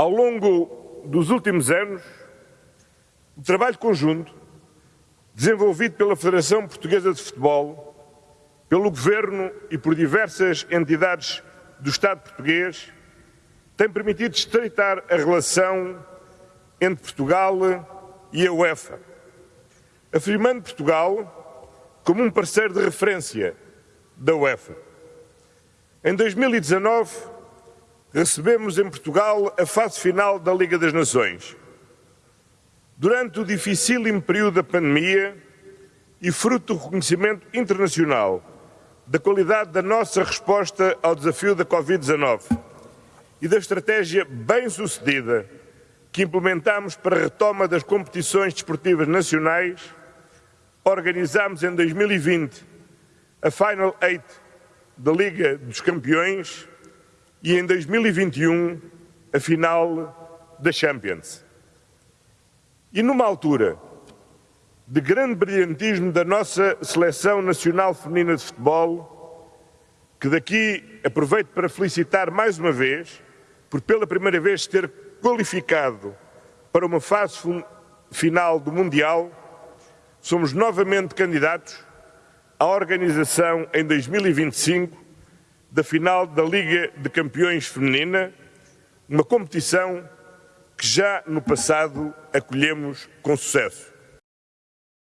Ao longo dos últimos anos, o trabalho conjunto desenvolvido pela Federação Portuguesa de Futebol, pelo Governo e por diversas entidades do Estado português tem permitido estreitar a relação entre Portugal e a UEFA, afirmando Portugal como um parceiro de referência da UEFA. Em 2019, recebemos em Portugal a fase final da Liga das Nações. Durante o dificílimo período da pandemia e fruto do reconhecimento internacional da qualidade da nossa resposta ao desafio da Covid-19 e da estratégia bem-sucedida que implementamos para a retoma das competições desportivas nacionais, organizámos em 2020 a Final Eight da Liga dos Campeões e em 2021 a final da Champions. E numa altura de grande brilhantismo da nossa Seleção Nacional Feminina de Futebol, que daqui aproveito para felicitar mais uma vez, por pela primeira vez ter qualificado para uma fase final do Mundial, somos novamente candidatos à organização em 2025 da final da Liga de Campeões Feminina, uma competição que já no passado acolhemos com sucesso.